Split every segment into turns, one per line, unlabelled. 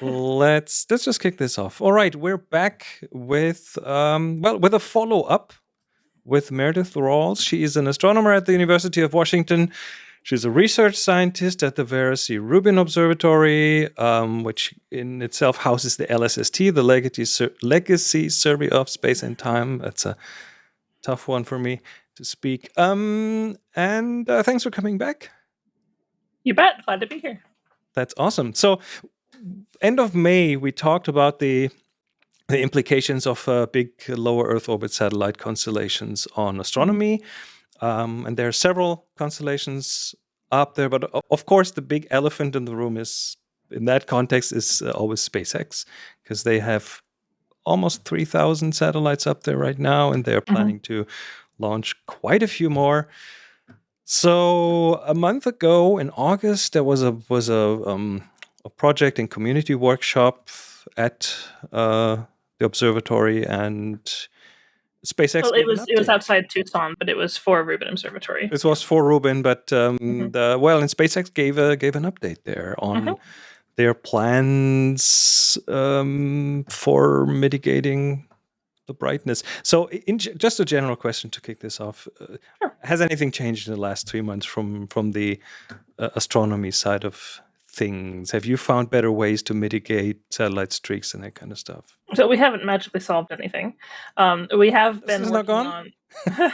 let's let's just kick this off. All right, we're back with um, well with a follow up with Meredith Rawls. She is an astronomer at the University of Washington. She's a research scientist at the Vera C. Rubin Observatory, um, which in itself houses the LSST, the Legacy, Sur Legacy Survey of Space and Time. That's a tough one for me to speak. Um, and uh, thanks for coming back.
You bet. Glad to be here.
That's awesome. So, end of May, we talked about the the implications of uh, big lower Earth orbit satellite constellations on astronomy. Um, and there are several constellations up there, but of course, the big elephant in the room is, in that context, is uh, always SpaceX, because they have almost 3,000 satellites up there right now, and they're mm-hmm. planning mm -hmm. to launch quite a few more. So a month ago in August, there was a was a um, a project and community workshop at uh, the observatory and SpaceX.
Well, it was it was outside Tucson, but it was for Rubin Observatory.
This was for Rubin, but um, mm -hmm. the, well, and SpaceX gave a gave an update there on mm -hmm. their plans um, for mitigating the brightness. So, in, just a general question to kick this off: uh, sure. Has anything changed in the last three months from from the uh, astronomy side of things? Have you found better ways to mitigate satellite streaks and that kind of stuff?
So we haven't magically solved anything. Um, we have been
working
on. yeah,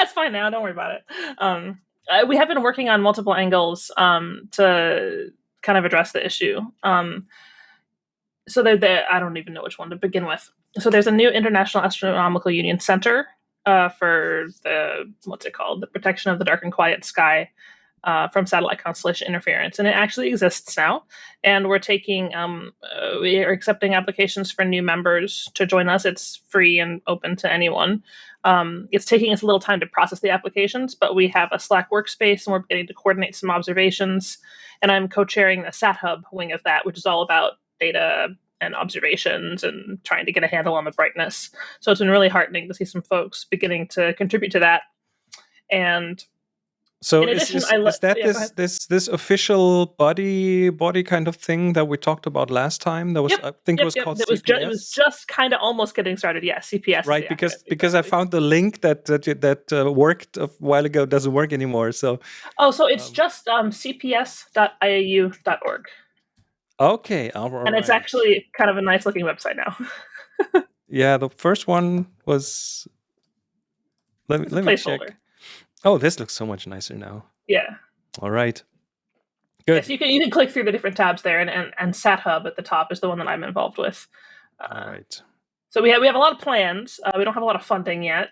it's fine now. Don't worry about it. Um, we have been working on multiple angles um, to kind of address the issue. Um, so there. I don't even know which one to begin with. So there's a new International Astronomical Union Center uh, for the what's it called? The protection of the dark and quiet sky uh, from satellite constellation interference, and it actually exists now. And we're taking, um, uh, we are accepting applications for new members to join us. It's free and open to anyone. Um, it's taking us a little time to process the applications, but we have a Slack workspace, and we're beginning to coordinate some observations. And I'm co-chairing the SatHub wing of that, which is all about data and observations and trying to get a handle on the brightness. So it's been really heartening to see some folks beginning to contribute to that. And
so is, addition, is, is, that yeah, this this this official body body kind of thing that we talked about last time? That was
yep,
I think
yep,
it was
yep.
called
it was, ju it was just kind of almost getting started. Yeah, CPS.
Right, because because I found the link that that that uh, worked a while ago doesn't work anymore. So
oh, so it's um, just um, cps.iau.org.
Okay,
all right. And it's actually kind of a nice looking website now.
yeah, the first one was. Let me let me check. Oh, this looks so much nicer now.
Yeah.
All right. Good.
Yes, you can you can click through the different tabs there, and and, and SatHub at the top is the one that I'm involved with.
Uh, All right.
So we have we have a lot of plans. Uh, we don't have a lot of funding yet,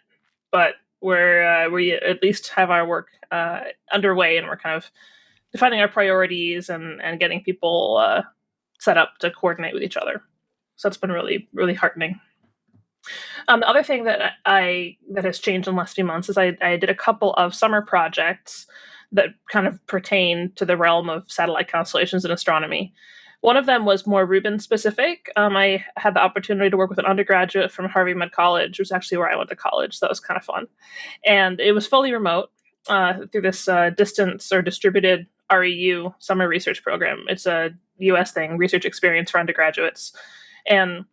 but we're uh, we at least have our work uh, underway, and we're kind of defining our priorities and and getting people uh, set up to coordinate with each other. So that's been really really heartening. Um, the other thing that I that has changed in the last few months is I, I did a couple of summer projects that kind of pertain to the realm of satellite constellations and astronomy. One of them was more Rubin specific. Um, I had the opportunity to work with an undergraduate from Harvey Mudd College, which is actually where I went to college. So that was kind of fun. And it was fully remote uh, through this uh, distance or distributed REU summer research program. It's a US thing, research experience for undergraduates. And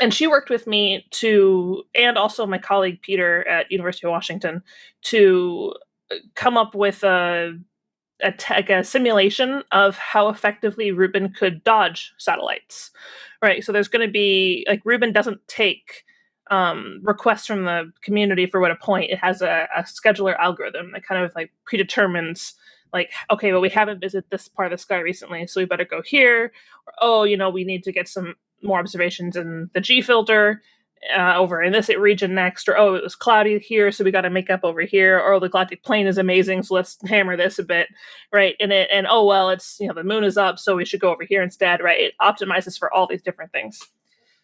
and she worked with me to and also my colleague peter at university of washington to uh, come up with a a, like a simulation of how effectively Rubin could dodge satellites, right? So there's going to be like Rubin doesn't take um, requests from the community for what a point. It has a, a, scheduler algorithm that kind of like predetermines like, okay, well, we haven't visited this part of the sky recently, so we better go here. Or, oh, you know, we need to get some more observations in the G filter uh, over in this region next, or oh, it was cloudy here, so we got to make up over here, or oh, the galactic plane is amazing, so let's hammer this a bit, right? And it, and oh well, it's you know the moon is up, so we should go over here instead, right? It optimizes for all these different things.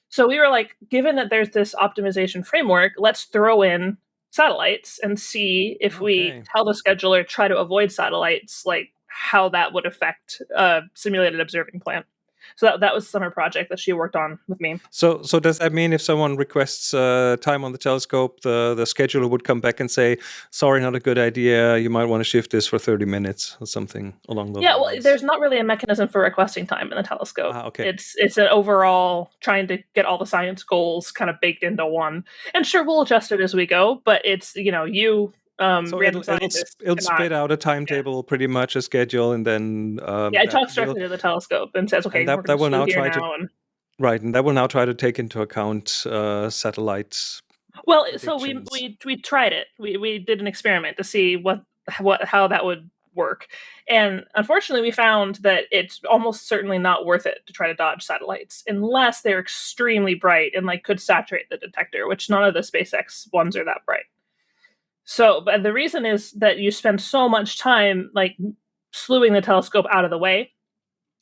So we were like, given that there's this optimization framework, let's throw in satellites and see if okay. we tell the scheduler try to avoid satellites, like how that would affect a simulated observing plan. So that, that was the summer project that she worked on with me.
So, so does that mean if someone requests uh, time on the telescope, the the scheduler would come back and say, "Sorry, not a good idea. You might want to shift this for thirty minutes or something along those."
Yeah,
lines.
well, there's not really a mechanism for requesting time in the telescope.
Ah, okay.
It's it's an overall trying to get all the science goals kind of baked into one. And sure, we'll adjust it as we go, but it's you know you um,
so it'll, it'll, it'll spit out a timetable, pretty much a schedule, and then um,
Yeah, it talks directly to the telescope and says, "Okay,
that- that will now try to-
now." And,
right, and that will now try to take into account uh, satellites.
well, so we we we tried it. We we did an experiment to see what what how that would work, and unfortunately, we found that it's almost certainly not worth it to try to dodge satellites unless they're extremely bright and like could saturate the detector, which none of the SpaceX ones are that bright. So, but the reason is that you spend so much time like slewing the telescope out of the way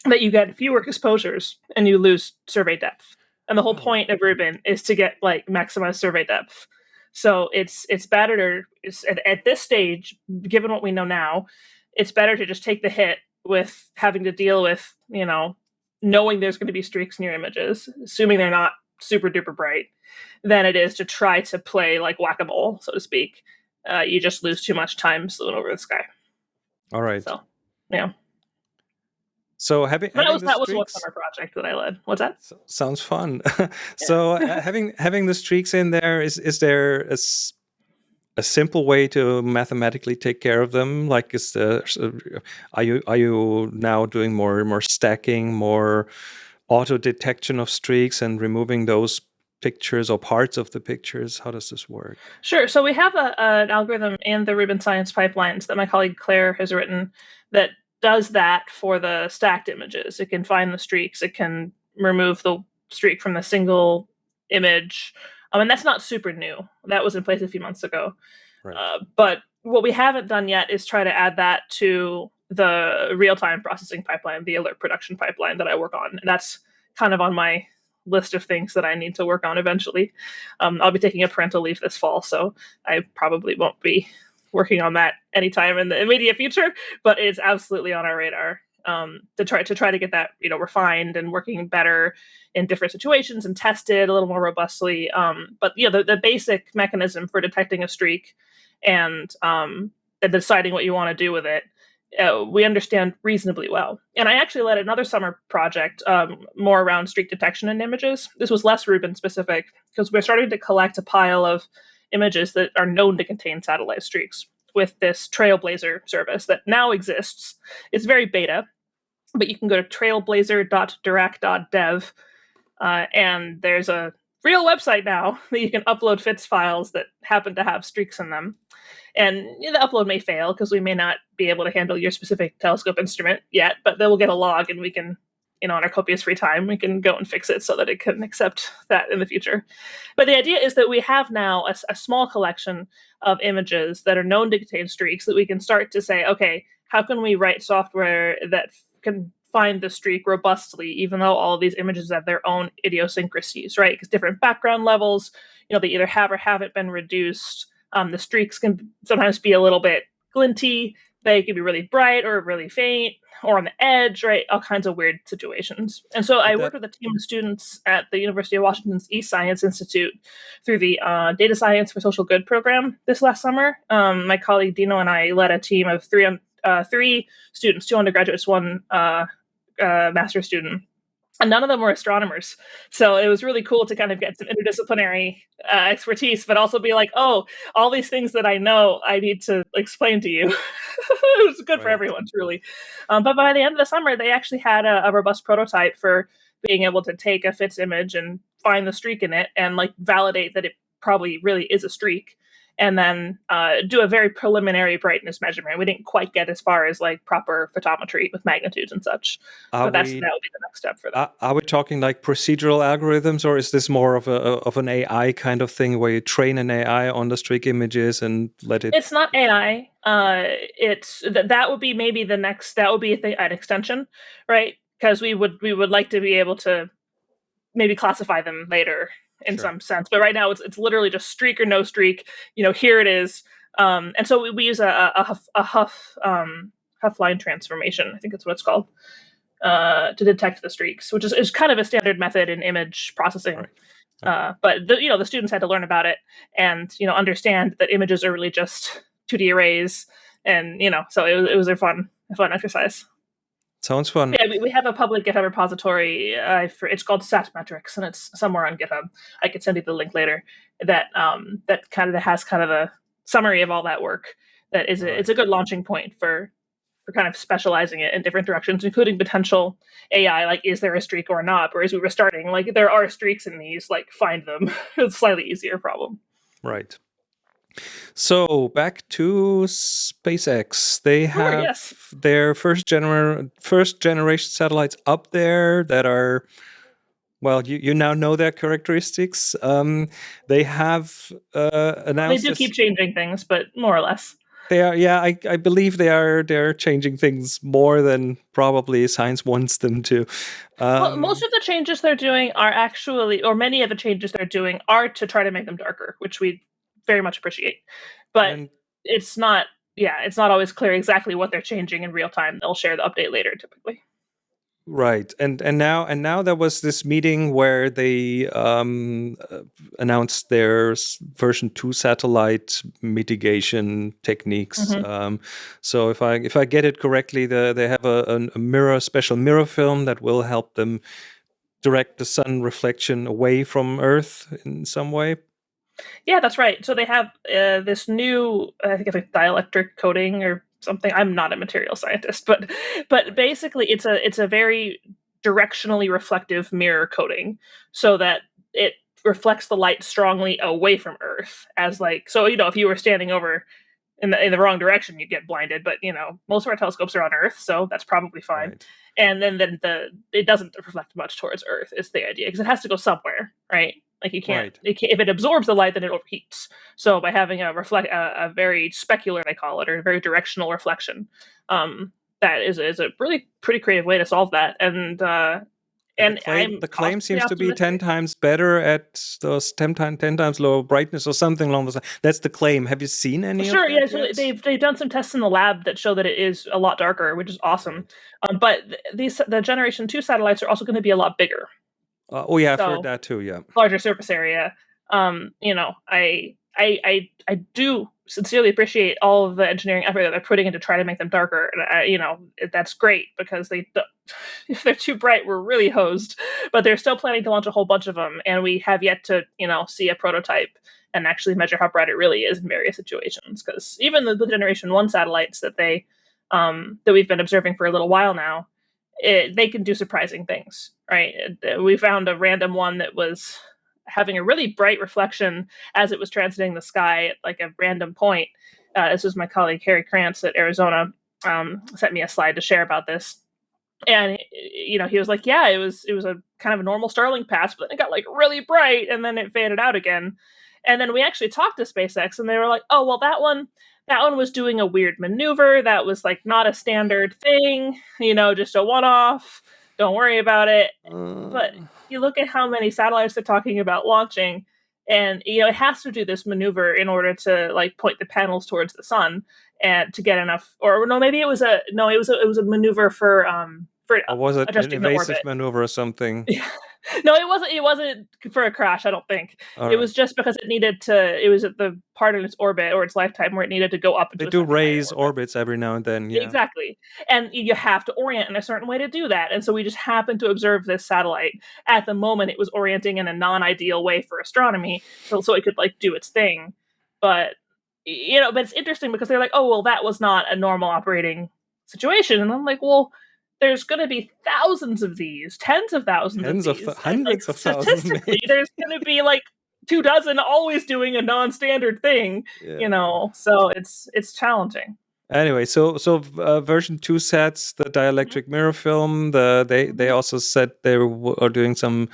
that you get fewer exposures and you lose survey depth. And the whole
Oh.
point of Rubin is to get like maximized survey depth. So it's it's better it's, at, at this stage, given what we know now, it's better to just take the hit with having to deal with you know knowing there's going to be streaks in your images, assuming they're not super duper bright, than it is to try to play like whack a mole, so to speak. Uh, you just lose too much time slewing over the sky.
All right.
So yeah,
So having,
that
having
was that was one summer project that I led. What's that?
So- sounds fun. so uh, having having the streaks in there is is there a, s- a simple way to mathematically take care of them? Like is the are you are you now doing more more stacking, more auto detection of streaks and removing those pictures or parts of the pictures? How does this work?
Sure. So we have a, an algorithm in the Rubin Science pipelines that my colleague Claire has written that does that for the stacked images. It can find the streaks. It can remove the streak from the single image. I mean, that's not super new. That was in place a few months ago.
Right.
Uh, but what we haven't done yet is try to add that to the real-time processing pipeline, the alert production pipeline that I work on. And that's kind of on my list of things that I need to work on eventually. Um, I'll be taking a parental leave this fall, so I probably won't be working on that anytime in the immediate future. But it's absolutely on our radar um, to try to try to get that you know refined and working better in different situations and tested a little more robustly. Um, but you know the, the basic mechanism for detecting a streak and um, and deciding what you want to do with it. Uh, we understand reasonably well. And I actually led another summer project um, more around streak detection in images. This was less Rubin specific because we're starting to collect a pile of images that are known to contain satellite streaks with this Trailblazer service that now exists. It's very beta, but you can go to trailblazer.dirac.dev uh, and there's a real website now that you can upload FITS files that happen to have streaks in them. And the upload may fail because we may not be able to handle your specific telescope instrument yet, but then we'll get a log and we can, you know, on our copious free time, we can go and fix it so that it can accept that in the future. But the idea is that we have now a, a small collection of images that are known to contain streaks that we can start to say, okay, how can we write software that can find the streak robustly, even though all these images have their own idiosyncrasies, right? Because different background levels, you know, they either have or haven't been reduced. Um, the streaks can sometimes be a little bit glinty. They can be really bright or really faint or on the edge, right? All kinds of weird situations. And so I worked with a team of students at the University of Washington's eScience Institute through the uh, Data Science for Social Good program this last summer. Um, my colleague Dino and I led a team of three uh, three students, two undergraduates, one uh, uh, master's student. And none of them were astronomers. So it was really cool to kind of get some interdisciplinary uh, expertise, but also be like, oh, all these things that I know, I need to explain to you. it was good for everyone, truly. Um, but by the end of the summer, they actually had a, a robust prototype for being able to take a FITS image and find the streak in it and like validate that it probably really is a streak and then uh, do a very preliminary brightness measurement. We didn't quite get as far as like proper photometry with magnitudes and such,
Are
but that's
we,
that would be the next step for that.
are, are we talking like procedural algorithms, or is this more of a of an AI kind of thing where you train an AI on the streak images and let it?
It's not AI. Uh, it's th- that would be maybe the next. That would be a thing, an extension, right? Because we would we would like to be able to maybe classify them later in
Sure.
some sense. But right now, it's it's literally just streak or no streak. You know, here it is. Um, and so we, we use a, a, a Hough, a Hough um, Hough line transformation. I think that's what it's called. uh, to detect the streaks, which is, is kind of a standard method in image processing.
Right.
Uh, but the, you know the students had to learn about it and you know understand that images are really just 2D arrays, and you know so it was it was a fun a fun exercise.
Sounds fun.
Yeah, we, we have a public GitHub repository. Uh, for, it's called Satmetrics, and it's somewhere on GitHub. I could send you the link later. That um, that kind of has kind of a summary of all that work. That is, a,
Right.
it's a good launching point for for kind of specializing it in different directions, including potential AI. Like, is there a streak or not? Or as we were starting, like there are streaks in these. Like, find them. it's a slightly easier problem.
Right. So back to SpaceX. They
Sure,
have
yes.
their first gener first generation satellites up there that are well, you, you now know their characteristics. Um, they have uh,
They do keep changing things, but more or less.
they are yeah, I, I believe they are they're changing things more than probably science wants them to. Um,
well, most of the changes they're doing are actually, or many of the changes they're doing are to try to make them darker, which we very much appreciate. But
and
it's not, yeah, it's not always clear exactly what they're changing in real time. They'll share the update later, typically.
Right, and and now and now there was this meeting where they um, uh, announced their version two satellite mitigation techniques.
Mhm.
Um, so if I if I get it correctly, the, they have a, a mirror special mirror film that will help them direct the sun reflection away from Earth in some way.
Yeah, that's right. So they have uh, this new, I think it's like dielectric coating or something. I'm not a material scientist, but but basically it's a it's a very directionally reflective mirror coating, so that it reflects the light strongly away from Earth. As like so, you know, if you were standing over in the in the wrong direction, you'd get blinded. But you know, most of our telescopes are on Earth, so that's probably fine
Right.
and then then the it doesn't reflect much towards Earth. Is the idea because it has to go somewhere, right? Like you can't,
Right.
it can't if it absorbs the light, then it overheats. So by having a reflect a, a very specular, they call it, or a very directional reflection, um, that is is a really pretty creative way to solve that. And uh, and
the claim,
I'm
the claim seems to be ten times better at those 10, time, 10 times lower brightness or something along those lines. That's the claim. Have you seen any?
Sure,
of
yeah. So they've they've done some tests in the lab that show that it is a lot darker, which is awesome. Um, but these the generation two satellites are also going to be a lot bigger.
Uh, oh yeah, I've
So-
heard that too. Yeah.
larger surface area. Um, you know, I I I I do sincerely appreciate all of the engineering effort that they're putting into trying to make them darker. And I, you know, it- that's great because they if they're too bright, we're really hosed. But they're still planning to launch a whole bunch of them, and we have yet to you know see a prototype and actually measure how bright it really is in various situations. Because even the, the generation one satellites that they um, that we've been observing for a little while now, it, they can do surprising things, right? We found a random one that was having a really bright reflection as it was transiting the sky at like a random point. Uh, this was my colleague Harry Krantz at Arizona um, sent me a slide to share about this, and you know he was like, "Yeah, it was it was a kind of a normal Starlink pass, but then it got like really bright, and then it faded out again." And then we actually talked to SpaceX, and they were like, "Oh, well, that one." That one was doing a weird maneuver. That was like not a standard thing, you know, just a one off. Don't worry about it. But- you look at how many satellites they're talking about launching and you know it has to do this maneuver in order to like point the panels towards the sun and to get enough or no maybe it was a no it was a, it was a maneuver for um for
or was it an evasive maneuver or something?
no it wasn't it wasn't for a crash i don't think
All
it
right.
was just because it needed to it was at the part in its orbit or its lifetime where it needed to go up
They do raise
orbit.
orbits every now and then. Yeah.
Exactly. And you have to orient in a certain way to do that. And so we just happened to observe this satellite. At the moment, it was orienting in a non ideal way for astronomy, so, so it could like do its thing. But, you know, but it's interesting because they're like, oh, well, that was not a normal operating situation. And I'm like, well, there's going to be thousands of these, tens of thousands
Tens
of these. and,
hundreds
like,
of thousands,
Statistically, there's going to be like two dozen always doing a non standard thing,
Yeah.
you know, so it's it's challenging.
Anyway, so so uh, version two sets the dielectric mirror film. The they they also said they w- are doing some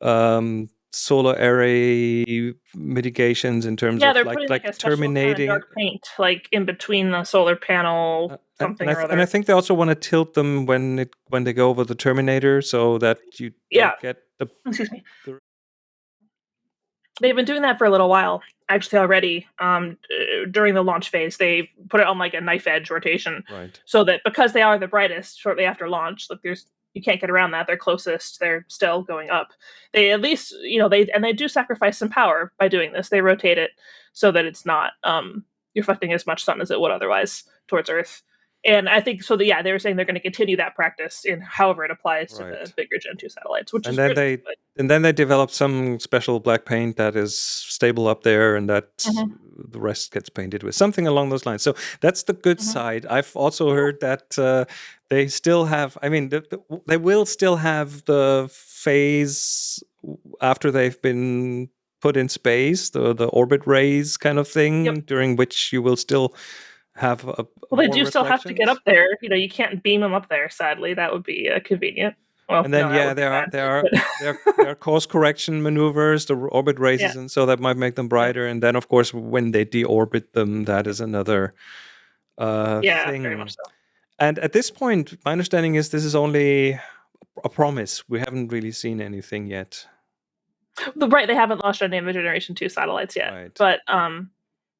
um, solar array mitigations in terms
yeah,
of like like,
like, a
terminating.
kind of dark paint, like in between the solar panel,
uh, and,
something
and, I
or
th- and I think they also want to tilt them when it when they go over the Terminator, so that you
Yeah.
get the
Excuse me.
the-
They've been doing that for a little while, actually already. Um, during the launch phase, they put it on like a knife edge rotation,
right.
so that because they are the brightest shortly after launch, like there's you can't get around that. They're closest. They're still going up. They at least, you know, they and they do sacrifice some power by doing this. They rotate it so that it's not um, reflecting as much sun as it would otherwise towards Earth. And I think so. The, yeah, they were saying they're going to continue that practice in however it applies right. to the bigger Gen two satellites. Which
and
is
then
they
but... and then they developed some special black paint that is stable up there, and that mm-hmm. the rest gets painted with something along those lines. So that's the good mm-hmm. side. I've also heard that uh, they still have. I mean, the, the, they will still have the phase after they've been put in space, the the orbit raise kind of thing, yep. during which you will still have a
well they do still have to get up there. You know you can't beam them up there sadly. That would be uh, convenient. Well,
and then
no,
yeah there are there are there, there are course correction maneuvers the orbit raises yeah. and so that might make them brighter. And then of course when they deorbit them that is another uh
yeah
thing.
very much so.
And at this point my understanding is this is only a promise. We haven't really seen anything yet.
Right they haven't launched any of the generation 2 satellites yet. Right. but um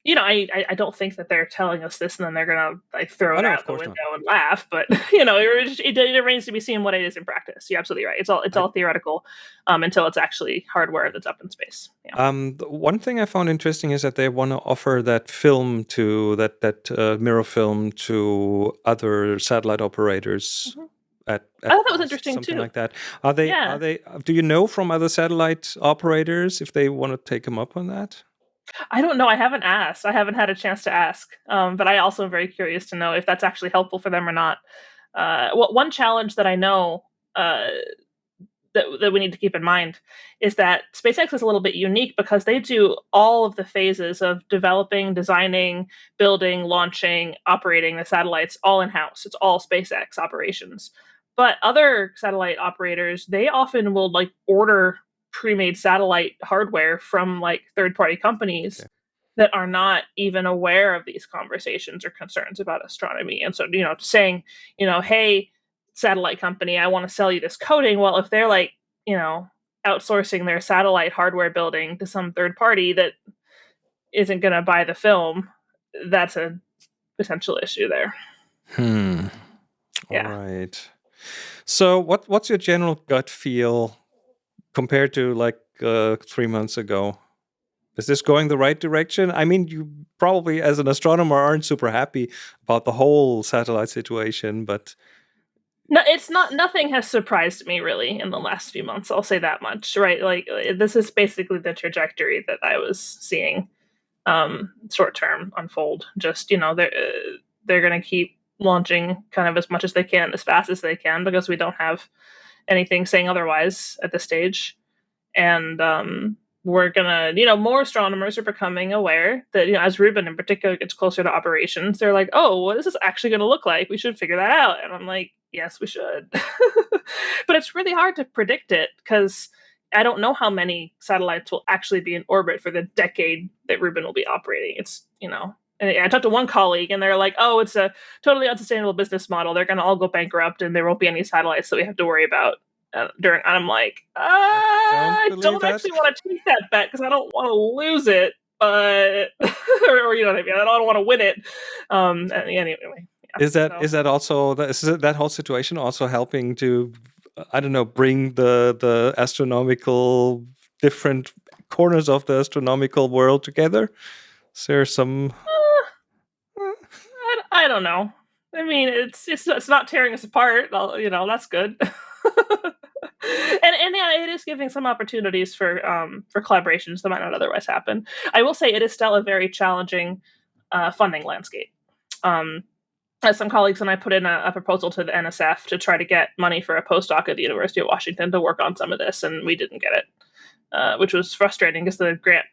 you know, I, I don't think that they're telling us this and then they're gonna like throw it out the window not. and laugh. But you know, it, it, it, remains to be seen what it is in practice. You're absolutely right. It's all it's I, all theoretical um, until it's actually hardware that's up in space.
Yeah. Um, one thing I found interesting is that they want to offer that film to that that uh, mirror film to other satellite operators. Mm-hmm. At,
at, I thought that was interesting
something
too.
like that. Are they? Yeah. Are they? Do you know from other satellite operators if they want to take them up on that?
I don't know. I haven't asked. I haven't had a chance to ask. Um, but I also am very curious to know if that's actually helpful for them or not. Uh, well, one challenge that I know uh, that that we need to keep in mind is that SpaceX is a little bit unique because they do all of the phases of developing, designing, building, launching, operating the satellites all in house. It's all SpaceX operations. But other satellite operators, they often will like order pre-made satellite hardware from like third-party companies okay. that are not even aware of these conversations or concerns about astronomy and so you know saying you know hey satellite company i want to sell you this coating well if they're like you know outsourcing their satellite hardware building to some third party that isn't going to buy the film that's a potential issue there
hmm yeah. all right so what what's your general gut feel compared to like uh, three months ago? Is this going the right direction? I mean, you probably, as an astronomer, aren't super happy about the whole satellite situation, but
no, it's not. Nothing has surprised me really in the last few months. I'll say that much. Right, like uh, this is basically the trajectory that I was seeing um, short term unfold. Just you know, they're uh, they're going to keep launching kind of as much as they can, as fast as they can, because we don't have anything saying otherwise at this stage. And um, we're gonna, you know, more astronomers are becoming aware that, you know, as Rubin in particular gets closer to operations, they're like, oh, what is this actually gonna look like? We should figure that out. And I'm like, yes, we should. but it's really hard to predict it because I don't know how many satellites will actually be in orbit for the decade that Rubin will be operating. It's, you know, and I talked to one colleague, and they're like, "Oh, it's a totally unsustainable business model. They're going to all go bankrupt, and there won't be any satellites that we have to worry about." Uh, during, and I'm like, uh, I don't, don't actually want to take that bet because I don't want to lose it, but or, or, you know what I mean. I don't want to win it. Um, anyway,
yeah, is that so. is that also that, is that whole situation also helping to I don't know bring the the astronomical different corners of the astronomical world together? Is there some?
I don't know. I mean, it's it's it's not tearing us apart. You know, that's good. and and yeah, it is giving some opportunities for um for collaborations that might not otherwise happen. I will say it is still a very challenging uh, funding landscape. Um, as some colleagues and I put in a, a, proposal to the NSF to try to get money for a postdoc at the University of Washington to work on some of this, and we didn't get it, uh, which was frustrating because the grant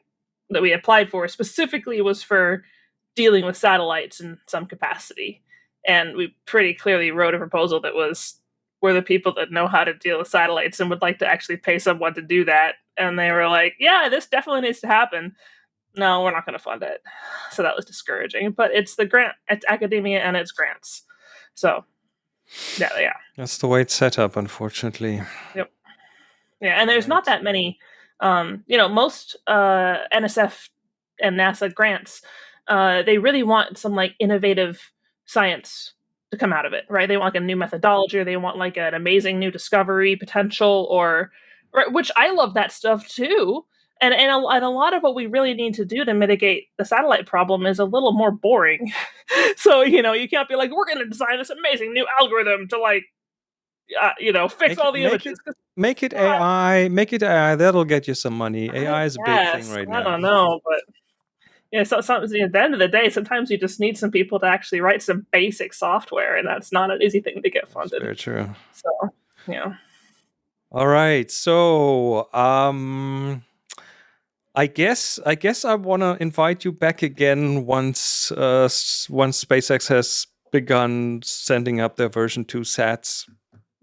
that we applied for specifically was for dealing with satellites in some capacity. And we pretty clearly wrote a proposal that was we're the people that know how to deal with satellites and would like to actually pay someone to do that. And they were like, yeah, this definitely needs to happen. No, we're not going to fund it. So that was discouraging. But it's the grant, it's academia and it's grants. So, yeah, yeah.
That's the way it's set up, unfortunately.
Yep. Yeah, and there's not that many. Um, you know, most uh, NSF and NASA grants uh, they really want some like innovative science to come out of it, right? They want like a new methodology, or they want like an amazing new discovery potential, or, or which I love that stuff too. And and a, and a lot of what we really need to do to mitigate the satellite problem is a little more boring. so you know, you can't be like, we're going to design this amazing new algorithm to like, uh, you know, fix
Make
all
it,
the
make
images.
it, make it AI. Make it AI. That'll get you some money.
I
AI is a big
guess.
thing right
I
now.
I don't know, but yeah, so, so at the end of the day, sometimes you just need some people to actually write some basic software, and that's not an easy thing to get
That's
funded.
very true.
So, yeah.
All right. So, um, I guess I guess I want to invite you back again once uh, once SpaceX has begun sending up their version two sats.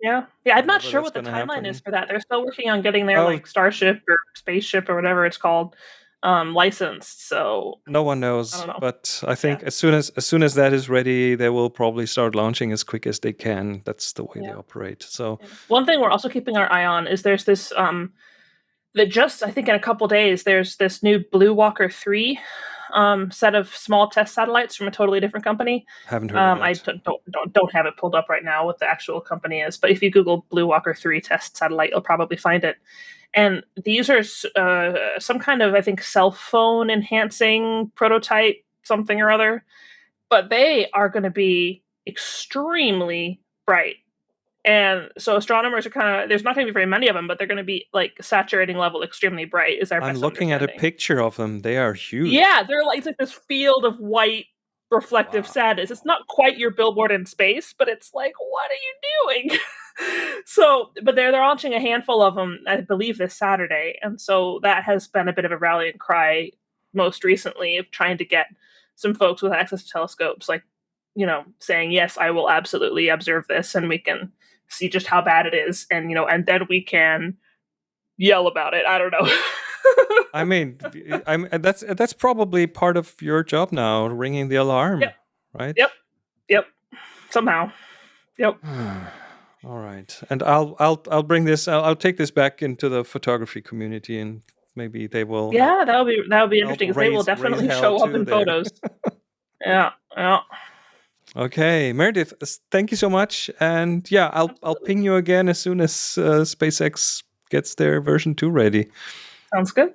Yeah, yeah. I'm not sure what the timeline is for that. They're still working on getting their
Oh.
like Starship or spaceship or whatever it's called um, licensed. So
No one knows,
know.
but I think as soon as as soon as that is ready, they will probably start launching as quick as they can. That's the way they operate. So
one thing we're also keeping our eye on is there's this um, that just I think in a couple days there's this new Blue Walker three um, set of small test satellites from a totally different company.
haven't heard
Um,
of
I don't, don't don't have it pulled up right now what the actual company is, but if you Google Blue Walker three test satellite, you'll probably find it. And these are uh, some kind of I think cell phone enhancing prototype something or other, but they are going to be extremely bright. And so astronomers are kind of there's not going to be very many of them, but they're going to be like saturating level extremely bright. Is our
I'm looking at a picture of them. They are huge.
Yeah, they're like it's like this field of white reflective
Wow.
sadness. It's not quite your billboard in space, but it's like, what are you doing? so, but they're they're launching a handful of them, I believe, this Saturday, and so that has been a bit of a rallying cry most recently of trying to get some folks with access to telescopes, like you know, saying yes, I will absolutely observe this, and we can see just how bad it is, and you know, and then we can yell about it. I don't know.
I mean, I'm that's that's probably part of your job now, ringing the alarm,
Yep.
right?
Yep. Yep. Somehow. Yep.
All right, and I'll I'll I'll bring this. I'll, I'll take this back into the photography community, and maybe they will.
Yeah, that would be that would be interesting because they will definitely show up in
there.
photos. yeah. Yeah.
Okay, Meredith, thank you so much, and yeah, I'll I'll ping you again as soon as uh, SpaceX gets their version two ready.
Sounds good.